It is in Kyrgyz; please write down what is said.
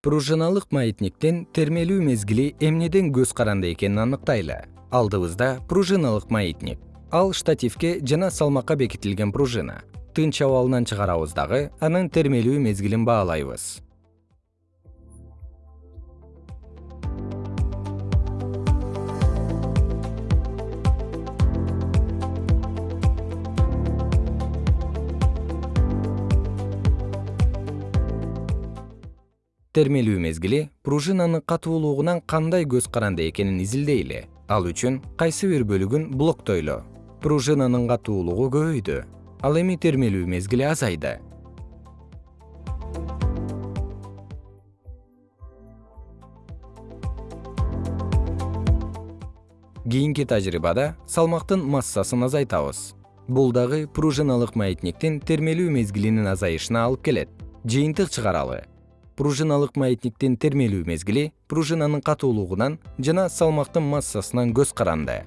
пружиналык маятниктин термелүү мезгили эмнеден көз каранды экенин аныктайлы. Алдыбызда пружиналык маятник. Ал штативке жана салмакка бекитилген пружина. Тынч абалынан чыгарабыз дагы анын термелүү мезгилин баалайбыз термелүү мезгили пружинанын катуулугунан кандай көз каранды экенин изилдейли. Ал үчүн кайсы бир бөлүгүн блоктойлу пружинанын катуулугу көбөйдү. Ал эми термелүү мезгили азайды. Кийинки тажрыйбада салмактын массасын азайтабыз. Бул дагы пружиналык маятниктин термелүү мезгилинин азайышына алып келет. Жыйынтык чыгаралы пружиналык маятниктин термелүү мезгили пружинанын катуулугунан жана салмактын массасынан көз каранды